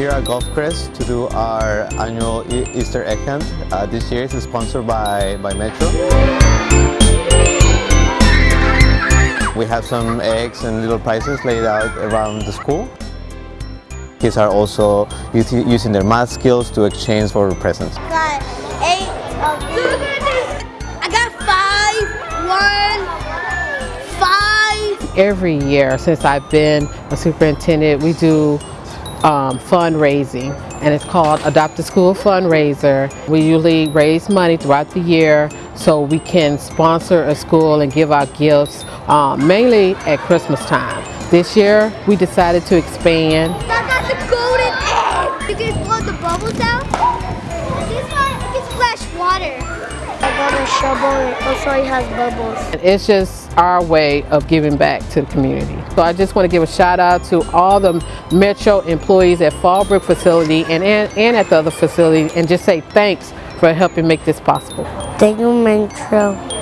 here at Gulf Crest to do our annual E- Easter egg hunt. Uh, this year it's sponsored by, by Metro. We have some eggs and little prizes laid out around the school. Kids are also using their math skills to exchange for presents. I got eight of these. I got five, one, five. Every year since I've been a superintendent, we do um, fundraising and it's called Adopt a School Fundraiser. We usually raise money throughout the year so we can sponsor a school and give out gifts um, mainly at Christmas time. This year we decided to expand I got the golden egg. You blow the bubbles out. Got a shovel. Oh, it also has bubbles. It's just our way of giving back to the community. So I just want to give a shout out to all the Metro employees at Fallbrook facility and, and, and at the other facility and just say thanks for helping make this possible. Thank you, Metro.